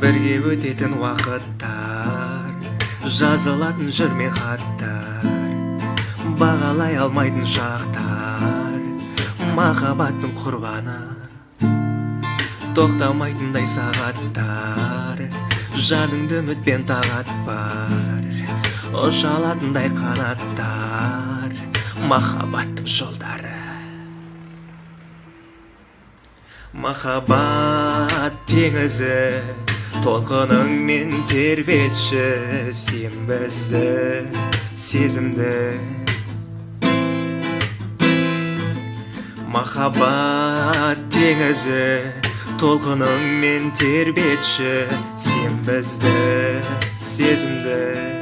бірге өтетін уақыттар. Жазылатын жыр мен хаттар бағалай алмайтын шақтар. Махаббаттың құрбаны тоқтамайтындай сағаттар. Жаныңды үмітпен тағат бар ұша алатындай қанаттар. Махаббаттың жолдары. Махаббат теңізі. Толқыныңмен тербетші сен бізді сезімді. Махаббат теңізі толқыныңмен тербетші сен бізді сезімді.